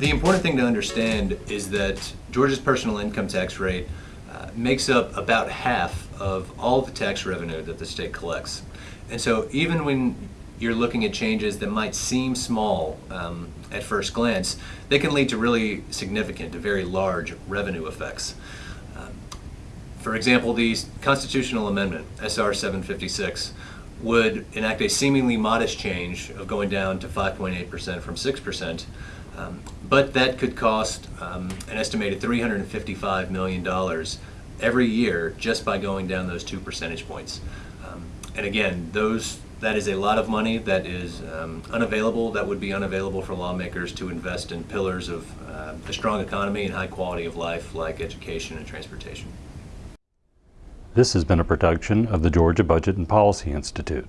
The important thing to understand is that Georgia's personal income tax rate uh, makes up about half of all the tax revenue that the state collects. And so even when you're looking at changes that might seem small um, at first glance, they can lead to really significant, to very large revenue effects. Um, for example, the constitutional amendment, SR 756, would enact a seemingly modest change of going down to 5.8% from 6%, um, but that could cost um, an estimated $355 million every year just by going down those two percentage points. Um, and again, those that is a lot of money that is um, unavailable, that would be unavailable for lawmakers to invest in pillars of uh, a strong economy and high quality of life like education and transportation. This has been a production of the Georgia Budget and Policy Institute.